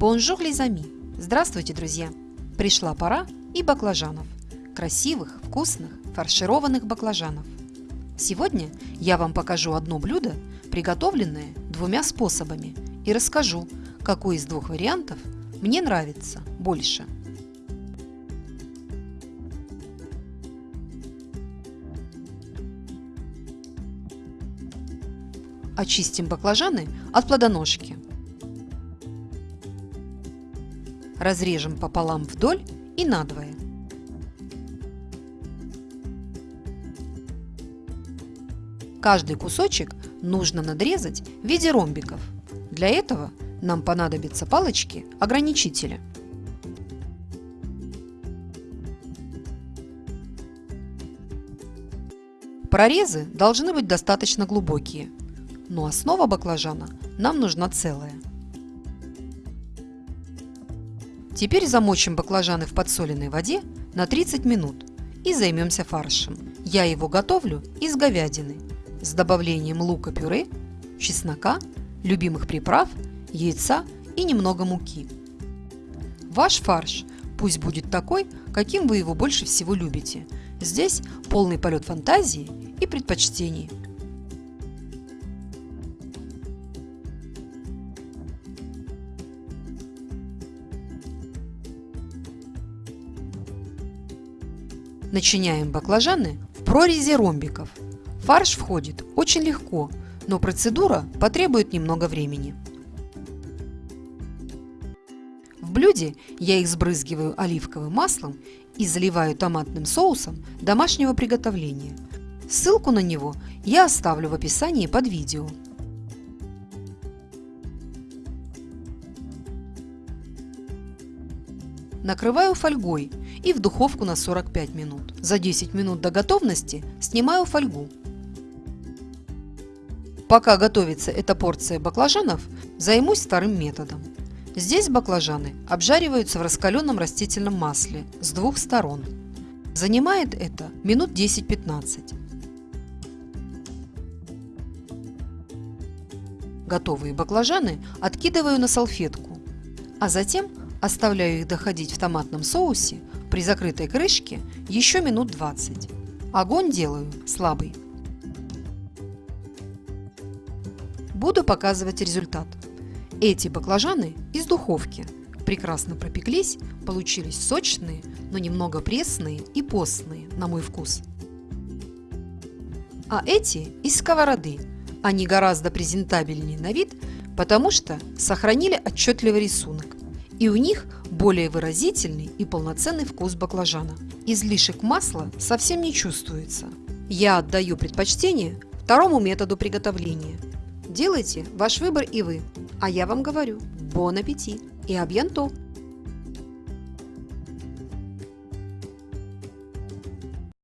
Bonjour les amis! Здравствуйте, друзья! Пришла пора и баклажанов. Красивых, вкусных, фаршированных баклажанов. Сегодня я вам покажу одно блюдо, приготовленное двумя способами, и расскажу, какой из двух вариантов мне нравится больше. Очистим баклажаны от плодоножки. Разрежем пополам вдоль и надвое. Каждый кусочек нужно надрезать в виде ромбиков. Для этого нам понадобятся палочки-ограничители. Прорезы должны быть достаточно глубокие, но основа баклажана нам нужна целая. Теперь замочим баклажаны в подсоленной воде на 30 минут и займемся фаршем. Я его готовлю из говядины с добавлением лука-пюре, чеснока, любимых приправ, яйца и немного муки. Ваш фарш пусть будет такой, каким вы его больше всего любите. Здесь полный полет фантазии и предпочтений. Начиняем баклажаны в прорези ромбиков. Фарш входит очень легко, но процедура потребует немного времени. В блюде я их сбрызгиваю оливковым маслом и заливаю томатным соусом домашнего приготовления. Ссылку на него я оставлю в описании под видео. Накрываю фольгой и в духовку на 45 минут. За 10 минут до готовности снимаю фольгу. Пока готовится эта порция баклажанов, займусь вторым методом. Здесь баклажаны обжариваются в раскаленном растительном масле с двух сторон. Занимает это минут 10-15. Готовые баклажаны откидываю на салфетку, а затем Оставляю их доходить в томатном соусе при закрытой крышке еще минут 20. Огонь делаю слабый. Буду показывать результат. Эти баклажаны из духовки прекрасно пропеклись, получились сочные, но немного пресные и постные, на мой вкус. А эти из сковороды. Они гораздо презентабельнее на вид, потому что сохранили отчетливый рисунок и у них более выразительный и полноценный вкус баклажана. Излишек масла совсем не чувствуется. Я отдаю предпочтение второму методу приготовления. Делайте ваш выбор и вы. А я вам говорю, бон аппетит и абьянто!